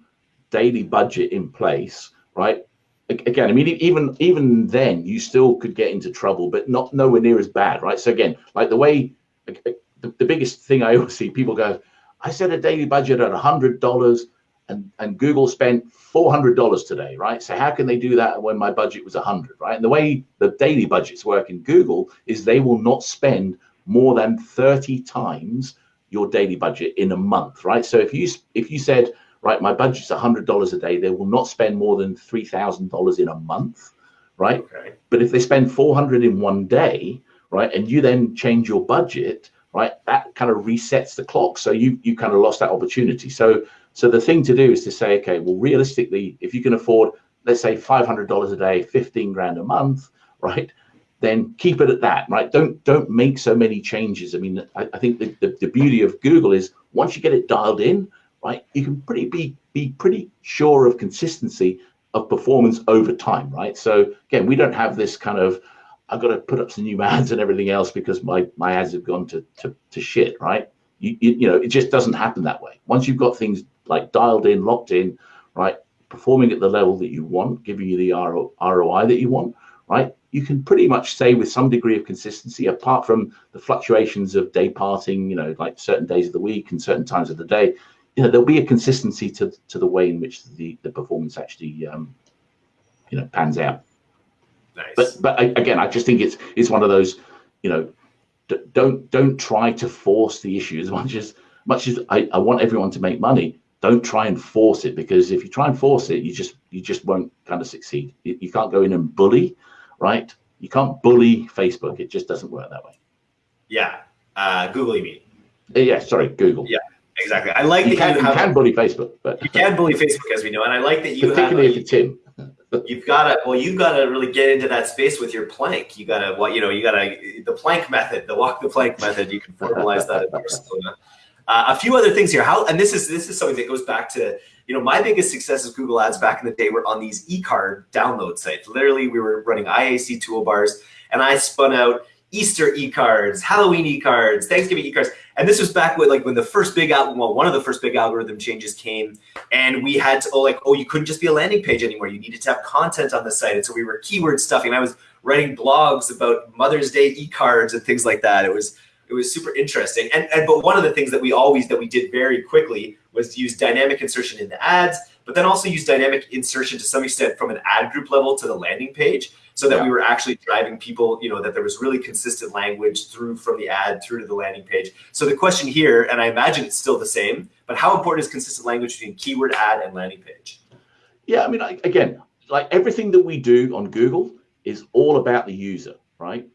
daily budget in place, right? again, I mean, even even then, you still could get into trouble, but not nowhere near as bad, right? So again, like the way the, the biggest thing I always see people go, I set a daily budget at a hundred dollars, and and Google spent four hundred dollars today, right? So how can they do that when my budget was a hundred, right? And the way the daily budgets work in Google is they will not spend more than thirty times your daily budget in a month, right? So if you if you said right, my budget's $100 a day. They will not spend more than $3,000 in a month, right? Okay. But if they spend 400 in one day, right, and you then change your budget, right, that kind of resets the clock. So you you kind of lost that opportunity. So so the thing to do is to say, okay, well, realistically, if you can afford, let's say $500 a day, 15 grand a month, right, then keep it at that, right? Don't don't make so many changes. I mean, I, I think the, the, the beauty of Google is once you get it dialed in, right, you can pretty be be pretty sure of consistency of performance over time, right? So again, we don't have this kind of I've got to put up some new ads and everything else because my my ads have gone to to, to shit, right? You, you, you know, it just doesn't happen that way. Once you've got things like dialed in, locked in, right, performing at the level that you want, giving you the ROI that you want, right, you can pretty much say with some degree of consistency, apart from the fluctuations of day parting, you know, like certain days of the week and certain times of the day, you know there'll be a consistency to to the way in which the the performance actually um, you know pans out. Nice. But but I, again, I just think it's it's one of those you know don't don't try to force the issue as much as much as I, I want everyone to make money. Don't try and force it because if you try and force it, you just you just won't kind of succeed. You, you can't go in and bully, right? You can't bully Facebook. It just doesn't work that way. Yeah, uh, Google, you mean? Yeah, sorry, Google. Yeah, Exactly. I like you that can, you, have, you can bully Facebook, but you can bully Facebook as we know, and I like that you particularly have, if it's him. you've got to well, you've got to really get into that space with your plank. You got to what you know, you got to the plank method, the walk the plank method. You can formalize that in Barcelona. Uh, a few other things here. How and this is this is something that goes back to you know my biggest success Google Ads back in the day were on these e-card download sites. Literally, we were running IAC toolbars, and I spun out Easter e-cards, Halloween e-cards, Thanksgiving e-cards. And this was back when like when the first big well, one of the first big algorithm changes came and we had to oh like, oh, you couldn't just be a landing page anymore. You needed to have content on the site. And so we were keyword stuffing. I was writing blogs about Mother's Day e-cards and things like that. It was it was super interesting. And, and but one of the things that we always that we did very quickly was to use dynamic insertion in the ads, but then also use dynamic insertion to some extent from an ad group level to the landing page so that yeah. we were actually driving people, you know, that there was really consistent language through from the ad through to the landing page. So the question here, and I imagine it's still the same, but how important is consistent language between keyword ad and landing page? Yeah, I mean, again, like everything that we do on Google is all about the user, right?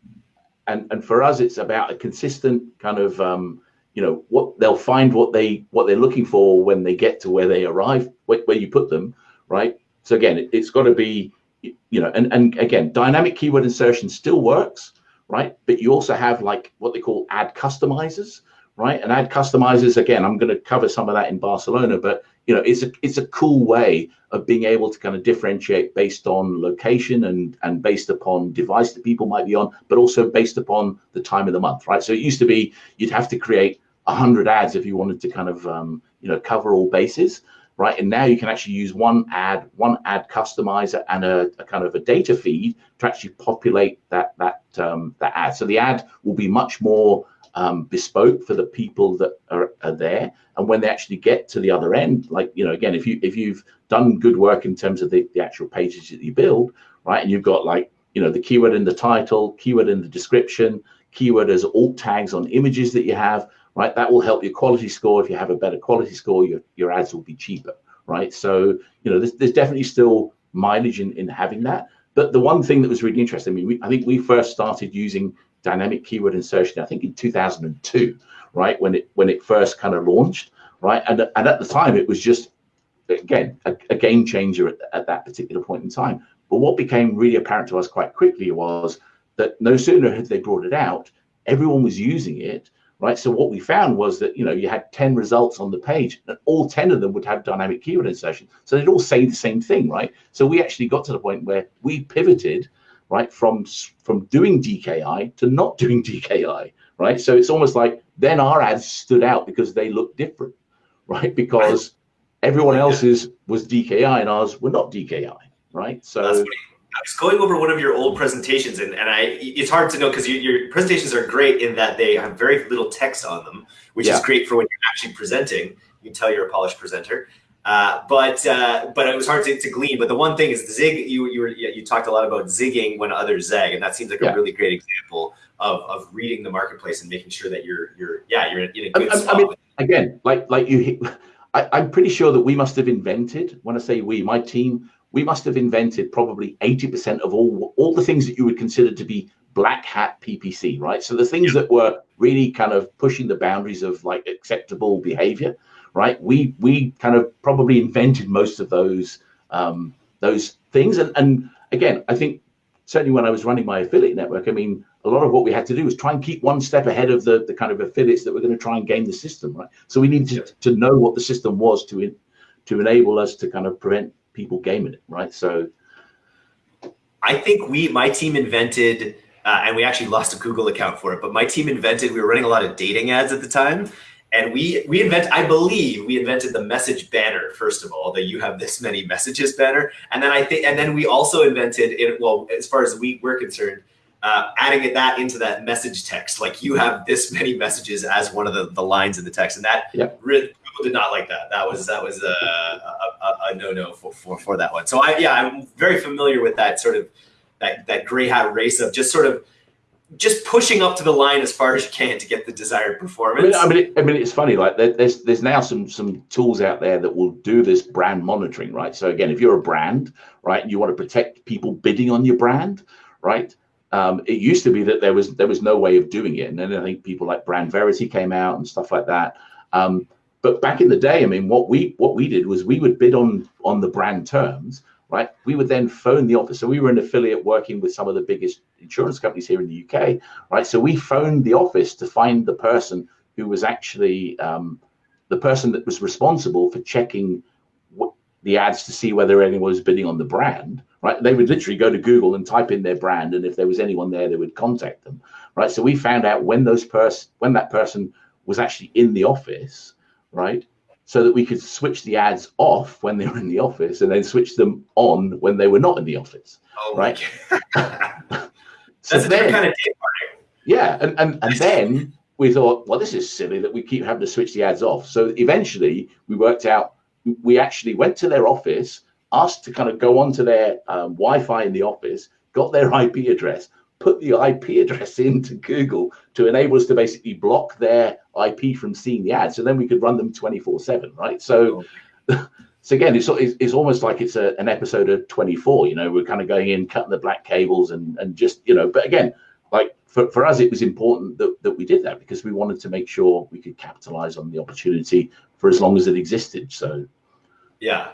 And and for us, it's about a consistent kind of, um, you know, what they'll find what they what they're looking for when they get to where they arrive, where, where you put them, right? So again, it, it's got to be you know, and, and again, dynamic keyword insertion still works, right? But you also have like what they call ad customizers, right? And ad customizers, again, I'm going to cover some of that in Barcelona, but you know, it's a it's a cool way of being able to kind of differentiate based on location and and based upon device that people might be on, but also based upon the time of the month, right? So it used to be you'd have to create hundred ads if you wanted to kind of um, you know cover all bases right? And now you can actually use one ad, one ad customizer, and a, a kind of a data feed to actually populate that that um, that ad. So the ad will be much more um, bespoke for the people that are, are, there. And when they actually get to the other end, like you know, again, if you if you've done good work in terms of the, the actual pages that you build, right, and you've got like you know the keyword in the title, keyword in the description, keyword as alt tags on images that you have right? That will help your quality score. If you have a better quality score, your, your ads will be cheaper, right? So, you know, there's, there's definitely still mileage in, in having that. But the one thing that was really interesting, I mean, we, I think we first started using dynamic keyword insertion, I think in 2002, right? When it when it first kind of launched, right? And, and at the time, it was just, again, a, a game changer at, at that particular point in time. But what became really apparent to us quite quickly was that no sooner had they brought it out, everyone was using it, right? So what we found was that, you know, you had 10 results on the page and all 10 of them would have dynamic keyword insertion. So they'd all say the same thing, right? So we actually got to the point where we pivoted, right, from, from doing DKI to not doing DKI, right? So it's almost like then our ads stood out because they looked different, right? Because everyone else's was DKI and ours were not DKI. right? So I was going over one of your old presentations, and, and I it's hard to know because you, your presentations are great in that they have very little text on them, which yeah. is great for when you're actually presenting. You can tell you're a polished presenter. Uh, but uh, but it was hard to, to, glean. But the one thing is the zig. You you were, you talked a lot about zigging when others zag, and that seems like yeah. a really great example of, of reading the marketplace and making sure that you're you're yeah you're in, a good I, spot. I mean, again, like like you, I, I'm pretty sure that we must have invented. When I say we, my team, we must have invented probably eighty percent of all all the things that you would consider to be black hat PPC, right? So the things yeah. that were really kind of pushing the boundaries of like acceptable behavior right? We we kind of probably invented most of those um, those things. And and again, I think certainly when I was running my affiliate network, I mean, a lot of what we had to do was try and keep one step ahead of the the kind of affiliates that were going to try and game the system, right? So we needed to, to know what the system was to in, to enable us to kind of prevent people gaming it, right? So. I think we, my team invented, uh, and we actually lost a Google account for it, but my team invented, we were running a lot of dating ads at the time and we we invent i believe we invented the message banner first of all that you have this many messages banner. And then i think and then we also invented it well as far as we were concerned uh, adding that into that message text. Like you have this many messages as one of the, the lines in the text. And that yep. really, people did not like that. That was that was a, a, a no-no for, for for that one. So i yeah i'm very familiar with that sort of that that gray hat race of just sort of just pushing up to the line as far as you can to get the desired performance. I mean, I mean, I mean it's funny. Like there's there's now some some tools out there that will do this brand monitoring, right? So again, if you're a brand, right, you want to protect people bidding on your brand, right? Um, it used to be that there was there was no way of doing it, and then I think people like BrandVerity came out and stuff like that. Um, but back in the day, I mean, what we what we did was we would bid on on the brand terms, right? We would then phone the office. So we were an affiliate working with some of the biggest insurance companies here in the UK, right? So we phoned the office to find the person who was actually um, the person that was responsible for checking the ads to see whether anyone was bidding on the brand, right? They would literally go to Google and type in their brand, and if there was anyone there, they would contact them, right? So we found out when those person when that person was actually in the office, right? So that we could switch the ads off when they were in the office and then switch them on when they were not in the office. Oh, right. so That's then, kind of Yeah, and and, and then we thought, well, this is silly that we keep having to switch the ads off. So eventually, we worked out. We actually went to their office, asked to kind of go onto their um, Wi-Fi in the office, got their IP address, put the IP address into Google to enable us to basically block their IP from seeing the ads, and then we could run them 24 7, right? So, so again, it's, it's almost like it's a, an episode of 24, you know, we're kind of going in, cutting the black cables and, and just, you know, but again, like for, for us, it was important that, that we did that because we wanted to make sure we could capitalize on the opportunity for as long as it existed. So, yeah.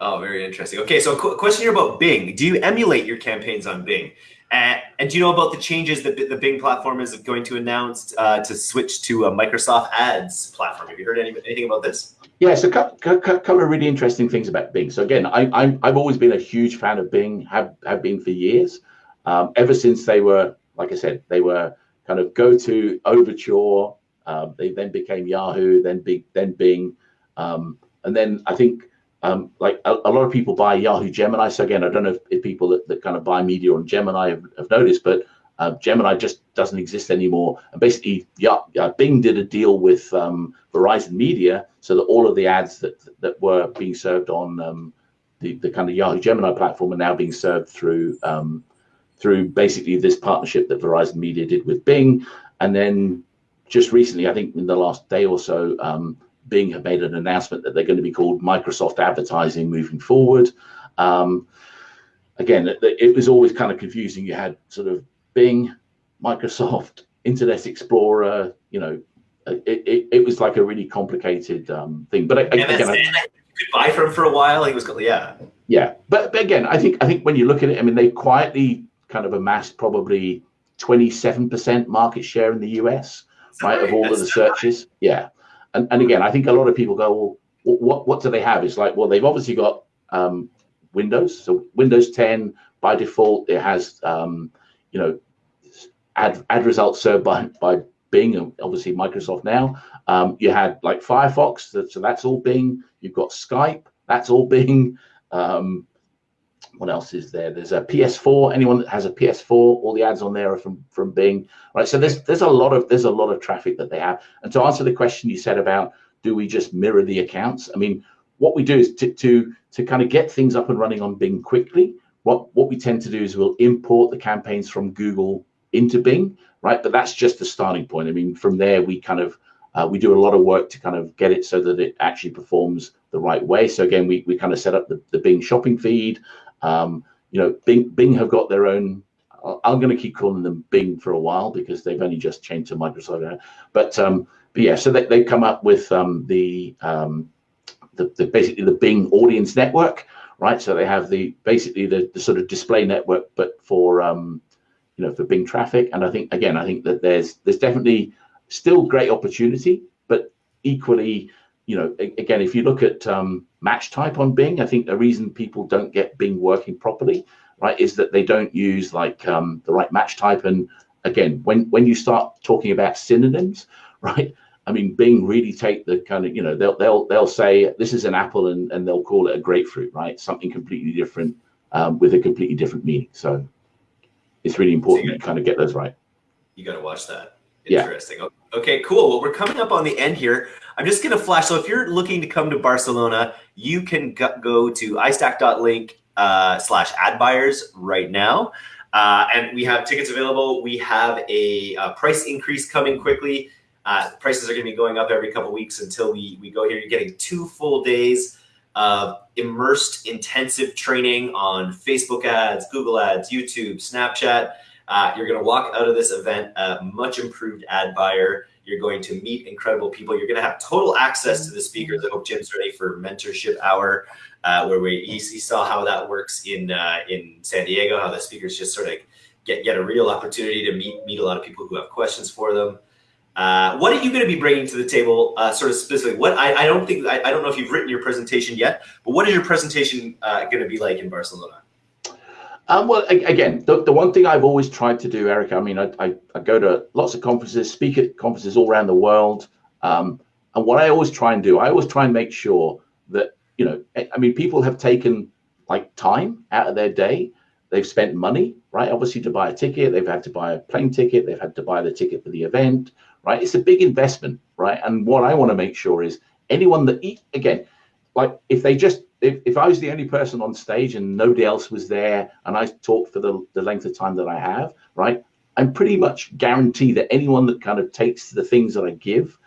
Oh, very interesting. Okay, so a question here about Bing. Do you emulate your campaigns on Bing? And, and, do you know about the changes that the Bing platform is going to announce uh, to switch to a Microsoft Ads platform? Have you heard any, anything about this? Yeah, so a couple of really interesting things about Bing. So again, I, have always been a huge fan of Bing, have, have been for years, um, ever since they were, like I said, they were kind of GoTo Overture. Um, they then became Yahoo, then Big, then Bing, um, and then I think um, like a, a, lot of people buy Yahoo Gemini. So again, I don't know if, if people that, that, kind of buy media on Gemini have, have noticed, but uh, Gemini just doesn't exist anymore. And basically, yeah, Bing did a deal with um, Verizon Media so that all of the ads that that were being served on um, the, the kind of Yahoo Gemini platform are now being served through um, through basically this partnership that Verizon Media did with Bing. And then just recently, I think in the last day or so, um, Bing have made an announcement that they're going to be called Microsoft Advertising moving forward. Um, again, it, it, was always kind of confusing. You had sort of Bing, Microsoft, Internet Explorer. You know, it, it, it was like a really complicated um, thing. But again, again I, you could buy from for a while. It was yeah, yeah. But, but again, I think I think when you look at it, I mean, they quietly kind of amassed probably 27% market share in the US, right, of all of the searches. High. Yeah and, and again, I think a lot of people go, well, what what do they have? It's like, well, they've obviously got um, Windows. So Windows 10 by default, it has um, you know ad ad results served by by Bing and obviously Microsoft now. Um, you had like Firefox, so that's all Bing. You've got Skype, that's all Bing. Um, what else is there? There's a PS4. Anyone that has a PS4, all the ads on there are from from Bing, right? So there's there's a lot of there's a lot of traffic that they have. And to answer the question you said about do we just mirror the accounts? I mean, what we do is to to to kind of get things up and running on Bing quickly. What what we tend to do is we'll import the campaigns from Google into Bing, right? But that's just the starting point. I mean, from there we kind of uh, we do a lot of work to kind of get it so that it actually performs the right way. So again, we, we kind of set up the, the Bing shopping feed. Um, you know, Bing, Bing have got their own. I'm going to keep calling them Bing for a while because they've only just changed to Microsoft. But um, but yeah, so they they come up with um, the, um, the the basically the Bing audience network, right? So they have the basically the, the sort of display network, but for um, you know for Bing traffic. And I think again, I think that there's there's definitely still great opportunity, but equally you know, again, if you look at um, match type on Bing, I think the reason people don't get Bing working properly, right, is that they don't use like um, the right match type. And again, when when you start talking about synonyms, right, I mean, Bing really take the kind of, you know, they'll they'll they'll say this is an apple and and they'll call it a grapefruit, right? Something completely different um, with a completely different meaning. So it's really important so you, kind of get those right. You got to watch that. Interesting. Yeah. Okay, cool. Well, we're coming up on the end here. I'm just going to flash. So if you're looking to come to Barcelona, you can go to istack.link uh, slash ad buyers right now. Uh, and we have tickets available. We have a, a price increase coming quickly. Uh, prices are going to be going up every couple weeks until we, we go here. You're getting two full days of immersed intensive training on Facebook ads, Google ads, YouTube, Snapchat. Uh, you're going to walk out of this event a much improved ad buyer. You're going to meet incredible people. You're going to have total access to the speakers. I hope Jim's ready for mentorship hour, uh, where we he, saw how that works in uh, in San Diego. How the speakers just sort of get get a real opportunity to meet meet a lot of people who have questions for them. Uh, what are you going to be bringing to the table, uh, sort of specifically? What I, I don't think I, I, don't know if you've written your presentation yet, but what is your presentation uh, going to be like in Barcelona? Um, well, again, the, the one thing I've always tried to do, Eric, I mean, I, I, I go to lots of conferences, speak at conferences all around the world. Um, and what I always try and do, I always try and make sure that, you know, I mean, people have taken like time out of their day. They've spent money, right? Obviously to buy a ticket, they've had to buy a plane ticket, they've had to buy the ticket for the event, right? It's a big investment, right? And what I want to make sure is anyone that, again, like if they just if, if I was the only person on stage and nobody else was there and I talked for the, the length of time that I have, right, I'm pretty much guarantee that anyone that kind of takes the things that I give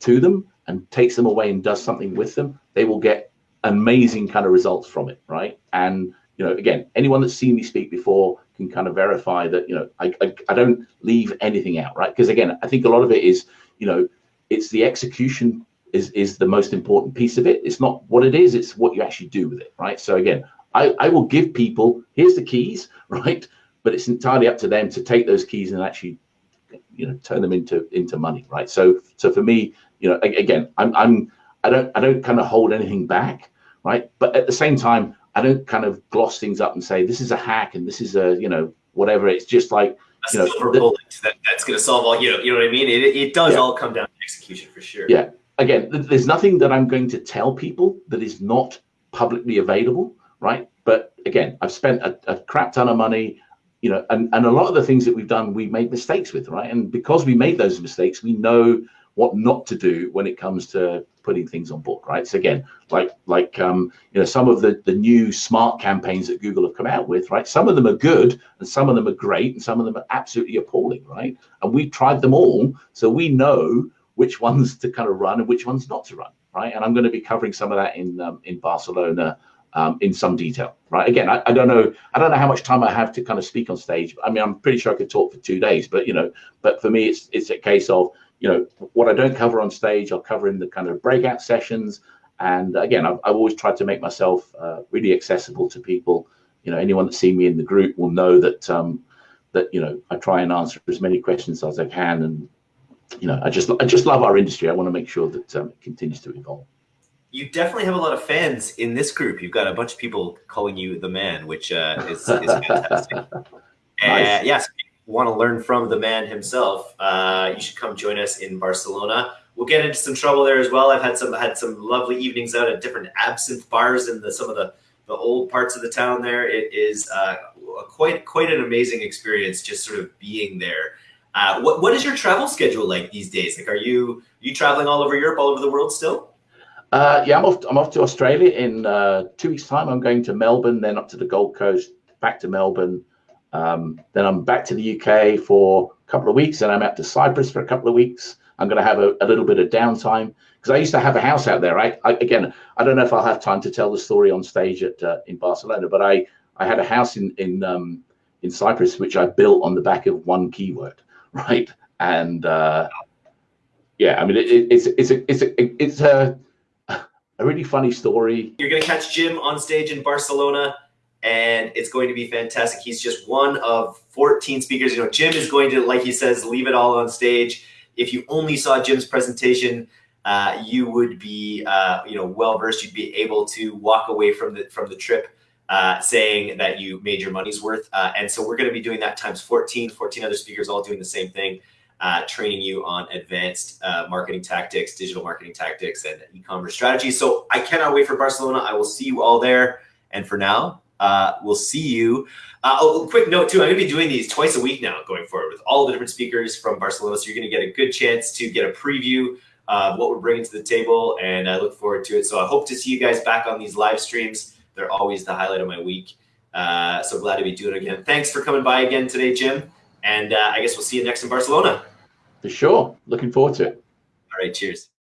to them and takes them away and does something with them, they will get amazing kind of results from it, right? And you know, again, anyone that's seen me speak before can kind of verify that you know I I, I don't leave anything out, right? Because again, I think a lot of it is you know it's the execution is is the most important piece of it. It's not what it is; it's what you actually do with it, right? So again, I, I will give people here's the keys, right? But it's entirely up to them to take those keys and actually, you know, turn them into into money, right? So so for me, you know, again, I'm I'm I don't I don't kind of hold anything back, right? But at the same time, I don't kind of gloss things up and say this is a hack and this is a you know whatever. It's just like you know, the, that, that's going to solve all you know you know what I mean. It, it does yeah. all come down to execution for sure. Yeah, again, there's nothing that I'm going to tell people that is not publicly available, right? But again, I've spent a, a, crap ton of money, you know, and, and a lot of the things that we've done, we made mistakes with, right? And because we made those mistakes, we know what not to do when it comes to putting things on board, right? So again, like like um, you know, some of the the new smart campaigns that Google have come out with, right? Some of them are good, and some of them are great, and some of them are absolutely appalling, right? And we tried them all, so we know which ones to kind of run and which ones not to run, right? And I'm going to be covering some of that in um, in Barcelona um, in some detail, right? Again, I, I, don't know, I don't know how much time I have to kind of speak on stage. I mean, I'm pretty sure I could talk for two days, but you know, but for me, it's it's a case of you know what I don't cover on stage, I'll cover in the kind of breakout sessions. And again, I've, I've always tried to make myself uh, really accessible to people. You know, anyone that see me in the group will know that um, that you know I try and answer as many questions as I can, and you know, I just I just love our industry. I want to make sure that um, it continues to evolve. You definitely have a lot of fans in this group. You've got a bunch of people calling you the man, which uh, is, is fantastic. nice. Uh, yes, want to learn from the man himself, uh, you should come join us in Barcelona. We'll get into some trouble there as well. I've had some had some lovely evenings out at different absinthe bars in the some of the the old parts of the town there. It is uh, quite quite an amazing experience just sort of being there. Uh, what what is your travel schedule like these days? Like, are you are you traveling all over Europe, all over the world still? Uh, yeah, I'm off. I'm off to Australia in uh, two weeks' time. I'm going to Melbourne, then up to the Gold Coast, back to Melbourne. Um, then I'm back to the UK for a couple of weeks, and I'm out to Cyprus for a couple of weeks. I'm going to have a, a little bit of downtime because I used to have a house out there. I, I, again, I don't know if I'll have time to tell the story on stage at uh, in Barcelona, but I I had a house in in um, in Cyprus which I built on the back of one keyword, right? And uh, yeah, I mean it, it, it's it's a it's a it's a a really funny story. You're going to catch Jim on stage in Barcelona, and it's going to be fantastic. He's just one of 14 speakers. You know, Jim is going to, like he says, leave it all on stage. If you only saw Jim's presentation, uh, you would be, uh, you know, well versed. You'd be able to walk away from the from the trip uh, saying that you made your money's worth. Uh, and so we're going to be doing that times 14, 14 other speakers all doing the same thing uh, training you on advanced uh, marketing tactics, digital marketing tactics, and e-commerce strategies. So I cannot wait for Barcelona. I will see you all there. And for now, uh, we'll see you. Oh, quick note too, I'm gonna be doing these twice a week now going forward with all the different speakers from Barcelona. So you're gonna get a good chance to get a preview of what we're bringing to the table. And I look forward to it. So I hope to see you guys back on these live streams. They're always the highlight of my week. Uh, so glad to be doing it again. Thanks for coming by again today, Jim. And uh, I guess we'll see you next in Barcelona. For sure. Looking forward to it. All right. Cheers.